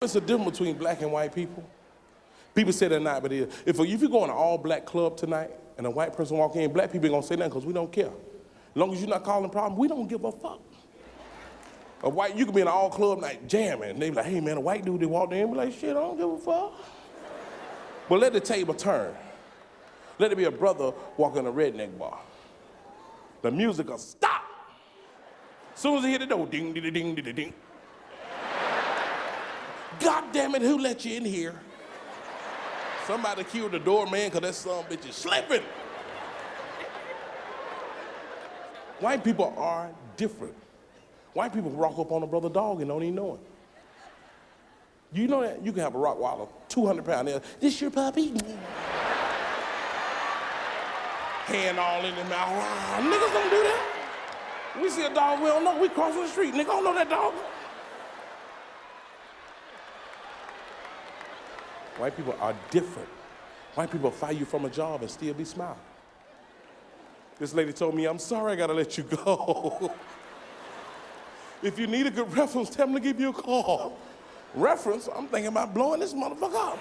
What's the difference between black and white people? People say they're not, but it is. If, if you go in an all-black club tonight and a white person walk in, black people ain't gonna say nothing because we don't care. As long as you're not causing problems, we don't give a fuck. A white, you could be in an all club night jamming, and they be like, hey man, a white dude, they walked in, be like, shit, I don't give a fuck. But let the table turn. Let it be a brother walking a redneck bar. The music will stop. As soon as he hit the door, ding, ding, ding, ding, ding. God damn it, who let you in here? Somebody killed the doorman because that son bitch is slipping. White people are different. White people rock up on a brother dog and don't even know it. You know that? You can have a Rottweiler, 200 pound. This your puppy? Hand all in the mouth. Ah, niggas don't do that. We see a dog we don't know, we cross the street. Nigga don't know that dog. White people are different. White people fire you from a job and still be smiling. This lady told me, I'm sorry I gotta let you go. if you need a good reference, tell them to give you a call. Reference, I'm thinking about blowing this motherfucker up.